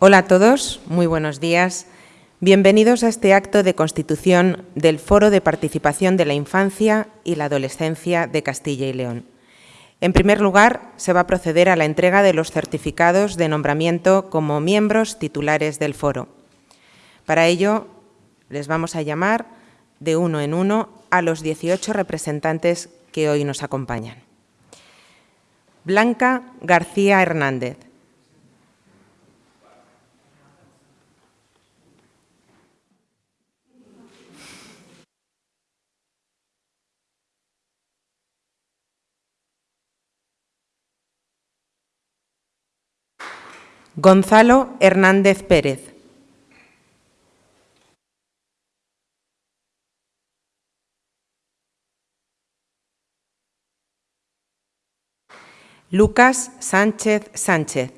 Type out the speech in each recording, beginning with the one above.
Hola a todos, muy buenos días. Bienvenidos a este acto de constitución del Foro de Participación de la Infancia y la Adolescencia de Castilla y León. En primer lugar, se va a proceder a la entrega de los certificados de nombramiento como miembros titulares del foro. Para ello, les vamos a llamar de uno en uno a los 18 representantes que hoy nos acompañan. Blanca García Hernández. Gonzalo Hernández Pérez. Lucas Sánchez Sánchez.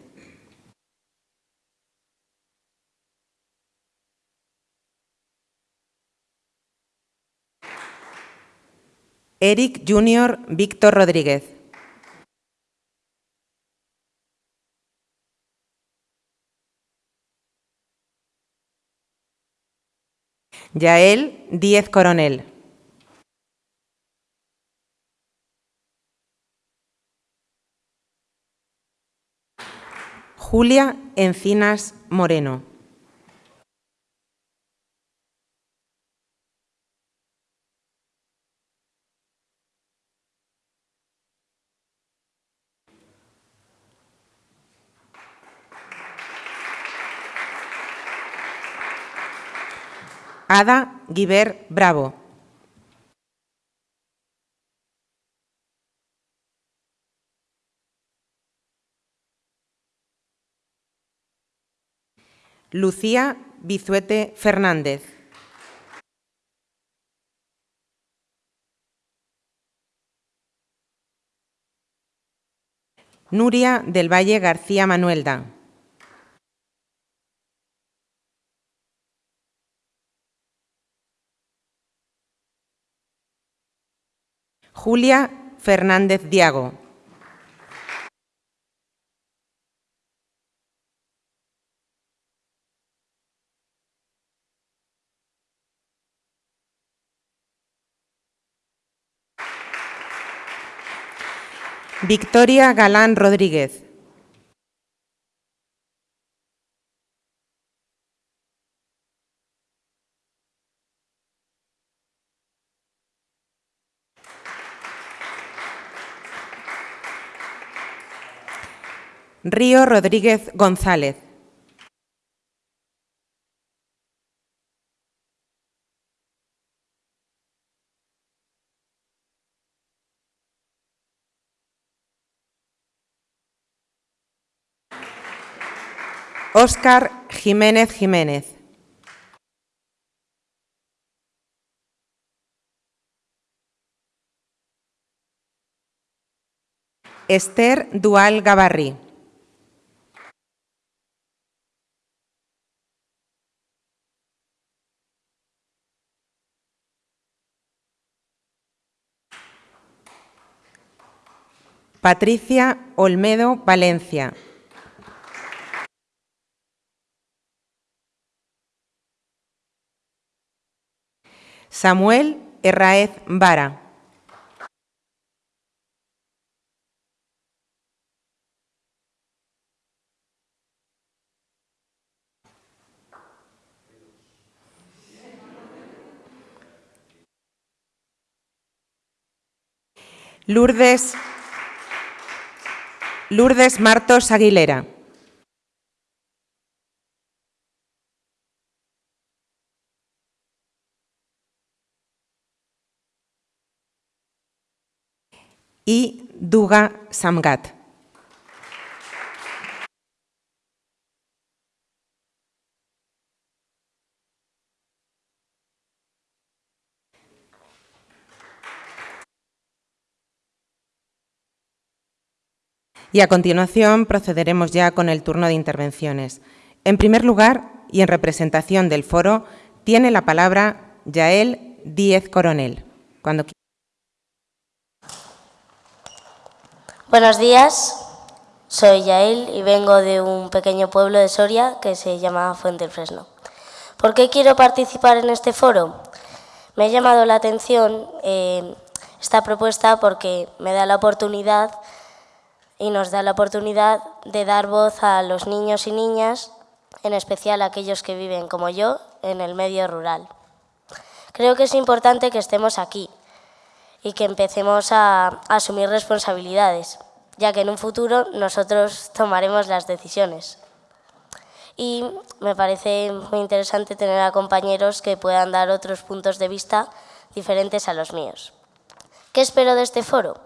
Eric Junior Víctor Rodríguez. Yael Díez Coronel. Julia Encinas Moreno. Ada Guiber Bravo. Lucía Bizuete Fernández. Nuria del Valle García Manuelda. Julia Fernández Diago. Victoria Galán Rodríguez. Río Rodríguez González. Óscar Jiménez Jiménez. Esther Dual Gavarri. Patricia Olmedo Valencia. Samuel Herraez Vara. Lourdes, Lourdes Martos Aguilera. y Duga Samgat. Y a continuación procederemos ya con el turno de intervenciones. En primer lugar, y en representación del foro, tiene la palabra Yael Díez Coronel. Buenos días. Soy Yael y vengo de un pequeño pueblo de Soria que se llama Fuente del Fresno. ¿Por qué quiero participar en este foro? Me ha llamado la atención eh, esta propuesta porque me da la oportunidad y nos da la oportunidad de dar voz a los niños y niñas, en especial a aquellos que viven como yo en el medio rural. Creo que es importante que estemos aquí y que empecemos a asumir responsabilidades, ya que en un futuro nosotros tomaremos las decisiones. Y me parece muy interesante tener a compañeros que puedan dar otros puntos de vista diferentes a los míos. ¿Qué espero de este foro?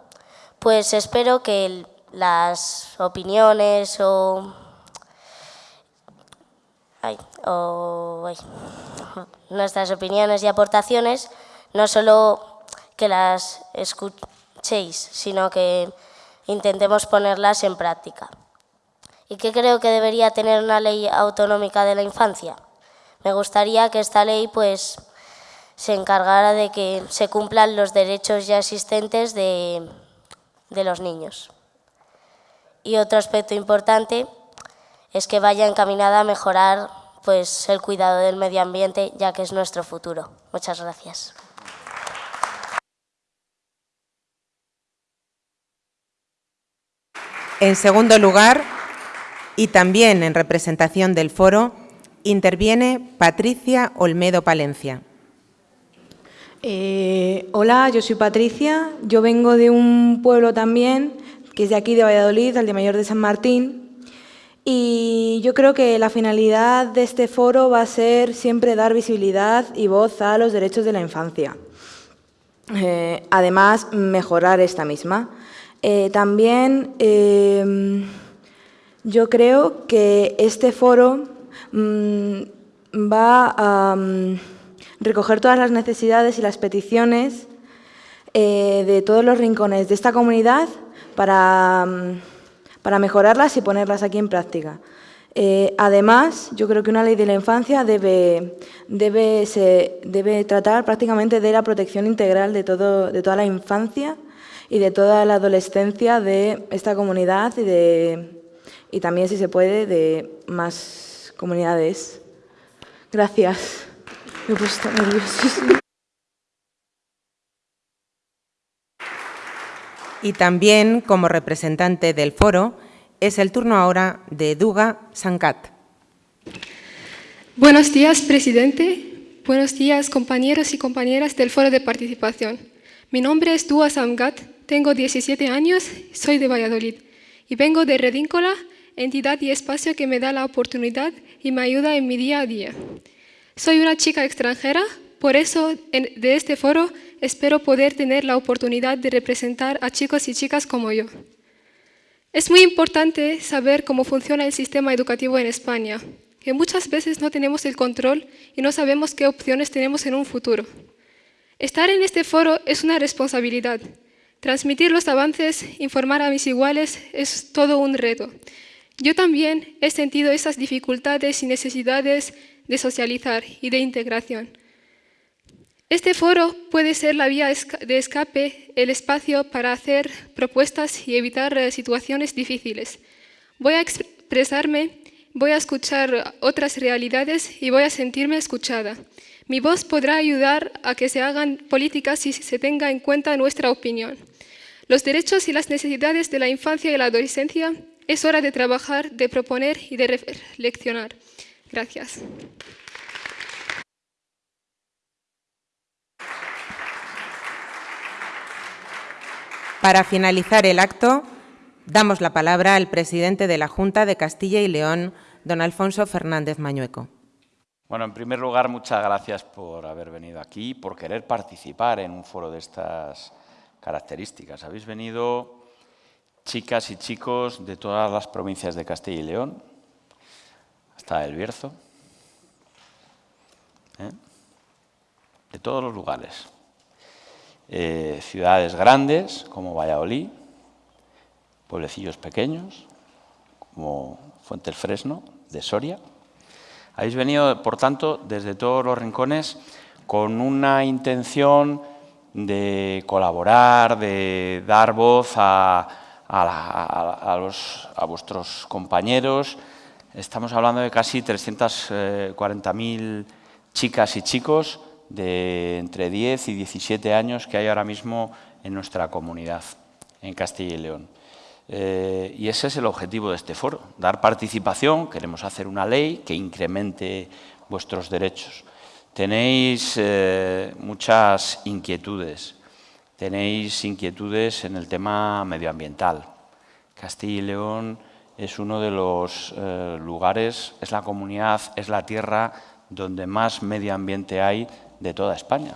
Pues espero que las opiniones o, nuestras opiniones y aportaciones no solo que las escuchéis, sino que intentemos ponerlas en práctica. ¿Y qué creo que debería tener una ley autonómica de la infancia? Me gustaría que esta ley pues, se encargara de que se cumplan los derechos ya existentes de, de los niños. Y otro aspecto importante es que vaya encaminada a mejorar pues, el cuidado del medio ambiente, ya que es nuestro futuro. Muchas gracias. En segundo lugar, y también en representación del foro, interviene Patricia Olmedo Palencia. Eh, hola, yo soy Patricia, yo vengo de un pueblo también que es de aquí, de Valladolid, al de Mayor de San Martín. Y yo creo que la finalidad de este foro va a ser siempre dar visibilidad y voz a los derechos de la infancia. Eh, además, mejorar esta misma. Eh, también eh, yo creo que este foro mm, va a mm, recoger todas las necesidades y las peticiones de todos los rincones de esta comunidad para, mm, para mejorarlas y ponerlas aquí en práctica. Eh, además, yo creo que una ley de la infancia debe, debe, se, debe tratar prácticamente de la protección integral de, todo, de toda la infancia y de toda la adolescencia de esta comunidad y, de, y también, si se puede, de más comunidades. Gracias. Me he puesto Y también, como representante del foro, es el turno ahora de Duga Sankat. Buenos días, presidente. Buenos días, compañeros y compañeras del foro de participación. Mi nombre es Duga Sankat, tengo 17 años, soy de Valladolid y vengo de Redíncola, entidad y espacio que me da la oportunidad y me ayuda en mi día a día. Soy una chica extranjera, por eso de este foro espero poder tener la oportunidad de representar a chicos y chicas como yo. Es muy importante saber cómo funciona el sistema educativo en España, que muchas veces no tenemos el control y no sabemos qué opciones tenemos en un futuro. Estar en este foro es una responsabilidad. Transmitir los avances, informar a mis iguales es todo un reto. Yo también he sentido esas dificultades y necesidades de socializar y de integración. Este foro puede ser la vía de escape, el espacio para hacer propuestas y evitar eh, situaciones difíciles. Voy a expresarme, voy a escuchar otras realidades y voy a sentirme escuchada. Mi voz podrá ayudar a que se hagan políticas si se tenga en cuenta nuestra opinión. Los derechos y las necesidades de la infancia y la adolescencia es hora de trabajar, de proponer y de reflexionar. Gracias. Para finalizar el acto, damos la palabra al presidente de la Junta de Castilla y León, don Alfonso Fernández Mañueco. Bueno, en primer lugar, muchas gracias por haber venido aquí, por querer participar en un foro de estas características. Habéis venido chicas y chicos de todas las provincias de Castilla y León, hasta El Bierzo, ¿eh? de todos los lugares. Eh, ciudades grandes como Valladolid, pueblecillos pequeños como Fuente el Fresno, de Soria. Habéis venido, por tanto, desde todos los rincones con una intención de colaborar, de dar voz a, a, vuestros compañeros. Estamos hablando de casi 340.000 chicas y chicos de entre 10 y 17 años que hay ahora mismo en nuestra comunidad, en Castilla y León. Eh, y ese es el objetivo de este foro, dar participación, queremos hacer una ley que incremente vuestros derechos. Tenéis eh, muchas inquietudes, tenéis inquietudes en el tema medioambiental. Castilla y León es uno de los eh, lugares, es la comunidad, es la tierra donde más medio ambiente hay de toda España,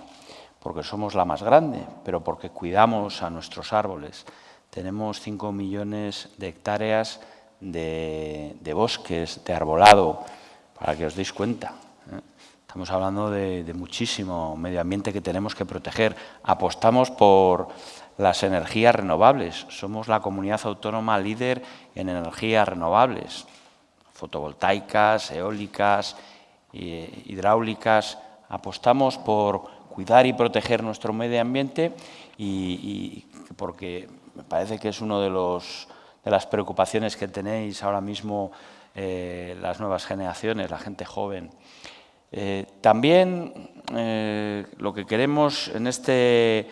porque somos la más grande, pero porque cuidamos a nuestros árboles. Tenemos 5 millones de hectáreas de, bosques, de arbolado, para que os deis cuenta. ¿eh? Estamos hablando de, de muchísimo medio ambiente que tenemos que proteger. Apostamos por las energías renovables. Somos la comunidad autónoma líder en energías renovables, fotovoltaicas, eólicas, hidráulicas. Apostamos por cuidar y proteger nuestro medio ambiente y, porque me parece que es una de, de las preocupaciones que tenéis ahora mismo eh, las nuevas generaciones, la gente joven. Eh, también eh, lo que queremos en este,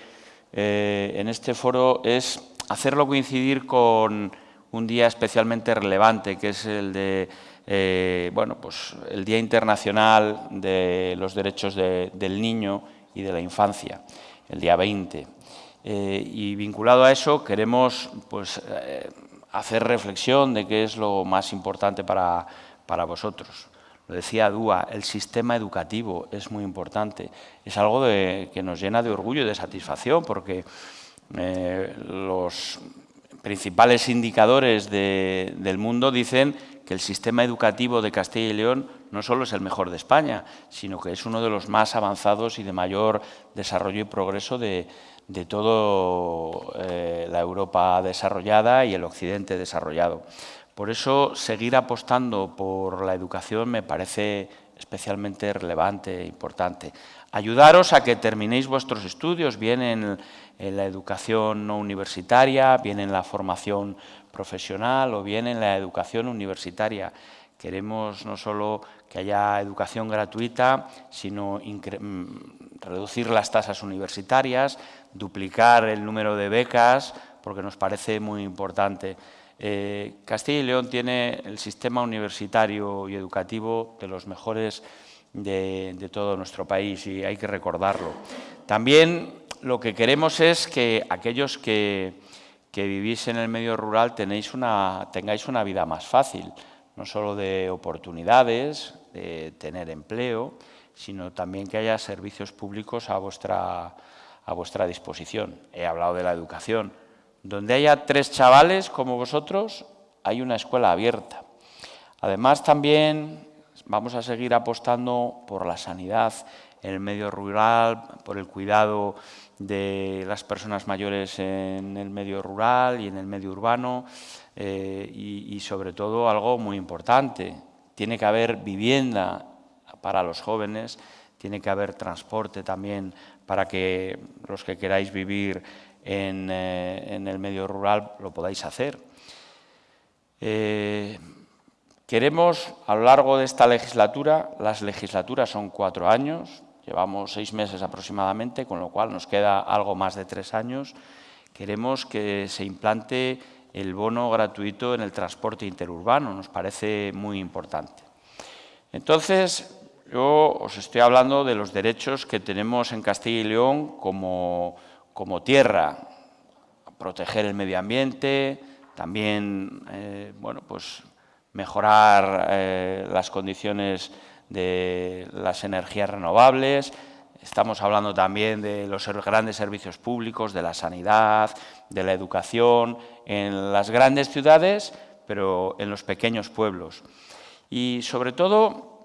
en este foro es hacerlo coincidir con un día especialmente relevante, que es el de eh, bueno, pues el Día Internacional de los Derechos del Niño y de la Infancia, el día 20. Eh, y vinculado a eso queremos pues, eh, hacer reflexión de qué es lo más importante para, para vosotros. Lo decía Dúa, el sistema educativo es muy importante. Es algo que nos llena de orgullo y de satisfacción porque los principales indicadores del mundo dicen que el sistema educativo de Castilla y León no solo es el mejor de España, sino que es uno de los más avanzados y de mayor desarrollo y progreso de, de toda eh, la Europa desarrollada y el Occidente desarrollado. Por eso, seguir apostando por la educación me parece especialmente relevante e importante. Ayudaros a que terminéis vuestros estudios, bien en, en la educación no universitaria, bien en la formación profesional o bien en la educación universitaria. Queremos no solo que haya educación gratuita, sino mm, reducir las tasas universitarias, duplicar el número de becas, porque nos parece muy importante. Eh, Castilla y León tiene el sistema universitario y educativo de los mejores de, de todo nuestro país y hay que recordarlo. También lo que queremos es que aquellos que que vivís en el medio rural tenéis una, tengáis una vida más fácil, no solo de oportunidades, de tener empleo, sino también que haya servicios públicos a vuestra, a vuestra disposición. He hablado de la educación. Donde haya tres chavales como vosotros, hay una escuela abierta. Además, también vamos a seguir apostando por la sanidad en el medio rural, por el cuidado de las personas mayores en el medio rural y en el medio urbano eh, y, sobre todo algo muy importante, tiene que haber vivienda para los jóvenes, tiene que haber transporte también para que los que queráis vivir en, eh, el medio rural lo podáis hacer. Eh, queremos, a lo largo de esta legislatura, las legislaturas son cuatro años, Llevamos seis meses aproximadamente, con lo cual nos queda algo más de tres años. Queremos que se implante el bono gratuito en el transporte interurbano, nos parece muy importante. Entonces, yo os estoy hablando de los derechos que tenemos en Castilla y León como, como tierra, proteger el medio ambiente, también eh, bueno, pues mejorar eh, las condiciones de las energías renovables, estamos hablando también de los grandes servicios públicos, de la sanidad, de la educación, en las grandes ciudades, pero en los pequeños pueblos. Y sobre todo,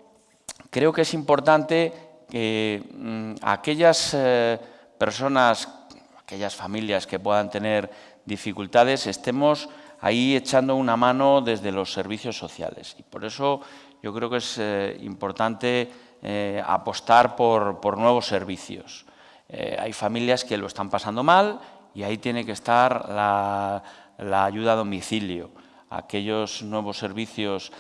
creo que es importante que mm, aquellas eh, personas, aquellas familias que puedan tener dificultades, estemos ahí echando una mano desde los servicios sociales. Y por eso yo creo que es eh, importante eh, apostar por, nuevos servicios. Eh, hay familias que lo están pasando mal y ahí tiene que estar la, ayuda a domicilio, aquellos nuevos servicios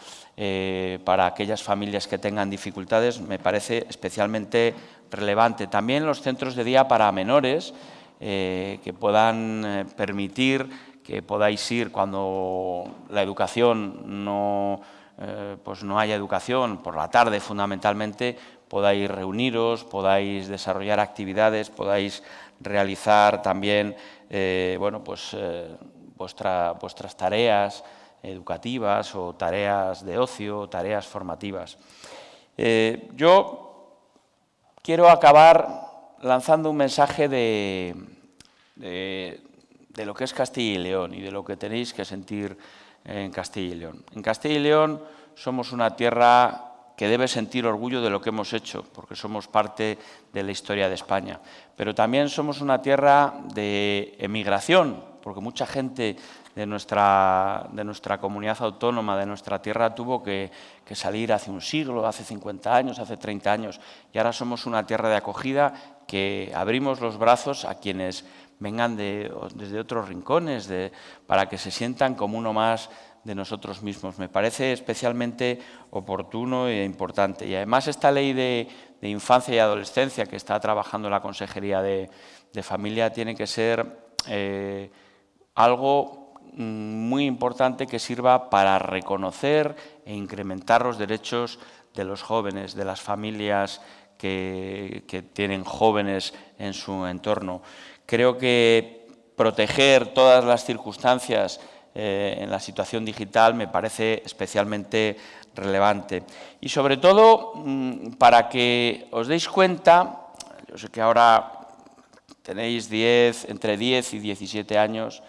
para aquellas familias que tengan dificultades, me parece especialmente relevante. También los centros de día para menores, que puedan permitir que podáis ir cuando la educación no, pues no haya educación, por la tarde fundamentalmente, podáis reuniros, podáis desarrollar actividades, podáis realizar también bueno, pues, vuestras tareas, educativas o tareas de ocio, tareas formativas. Eh, yo quiero acabar lanzando un mensaje de, de, lo que es Castilla y León y de lo que tenéis que sentir en Castilla y León. En Castilla y León somos una tierra que debe sentir orgullo de lo que hemos hecho, porque somos parte de la historia de España. Pero también somos una tierra de emigración, porque mucha gente de nuestra, de nuestra comunidad autónoma, de nuestra tierra, tuvo que, salir hace un siglo, hace 50 años, hace 30 años, y ahora somos una tierra de acogida que abrimos los brazos a quienes vengan de, desde otros rincones, para que se sientan como uno más de nosotros mismos. Me parece especialmente oportuno e importante. Y además esta ley de, infancia y adolescencia que está trabajando la Consejería de, Familia tiene que ser eh, algo Mm, muy importante que sirva para reconocer e incrementar los derechos de los jóvenes, de las familias que, tienen jóvenes en su entorno. Creo que proteger todas las circunstancias eh, en la situación digital me parece especialmente relevante. Y sobre todo, mm, para que os deis cuenta, yo sé que ahora tenéis 10, entre 10 y 17 años,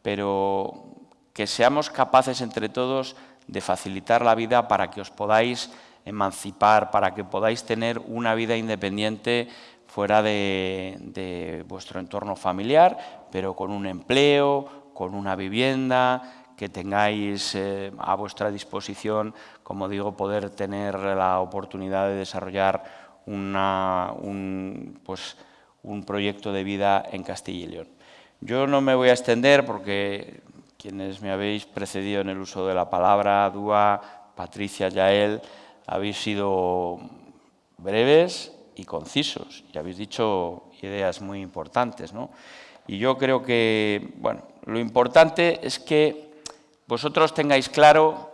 pero que seamos capaces entre todos de facilitar la vida para que os podáis emancipar, para que podáis tener una vida independiente fuera de, vuestro entorno familiar, pero con un empleo, con una vivienda, que tengáis eh, a vuestra disposición, como digo, poder tener la oportunidad de desarrollar un, pues, un proyecto de vida en Castilla y León. Yo no me voy a extender porque quienes me habéis precedido en el uso de la palabra, Dúa, Patricia, Yael, habéis sido breves y concisos y habéis dicho ideas muy importantes. ¿no? Y yo creo que, bueno, lo importante es que vosotros tengáis claro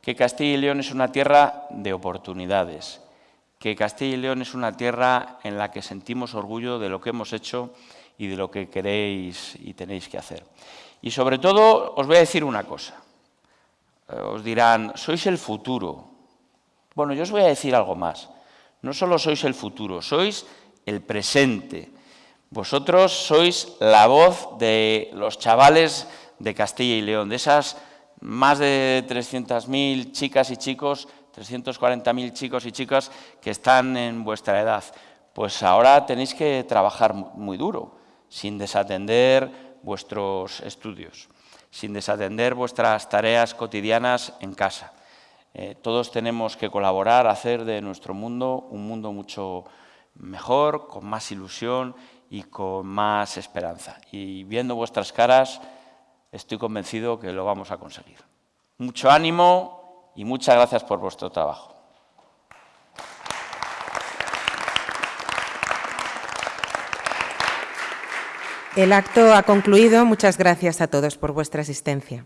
que Castilla y León es una tierra de oportunidades, que Castilla y León es una tierra en la que sentimos orgullo de lo que hemos hecho y de lo que queréis y tenéis que hacer. Y sobre todo os voy a decir una cosa. Eh, os dirán, sois el futuro. Bueno, yo os voy a decir algo más. No solo sois el futuro, sois el presente. Vosotros sois la voz de los chavales de Castilla y León, de esas más de 300.000 chicas y chicos, 340.000 chicos y chicas que están en vuestra edad. Pues ahora tenéis que trabajar muy duro sin desatender vuestros estudios, sin desatender vuestras tareas cotidianas en casa. Eh, todos tenemos que colaborar, hacer de nuestro mundo un mundo mucho mejor, con más ilusión y con más esperanza. Y viendo vuestras caras, estoy convencido que lo vamos a conseguir. Mucho ánimo y muchas gracias por vuestro trabajo. El acto ha concluido. Muchas gracias a todos por vuestra asistencia.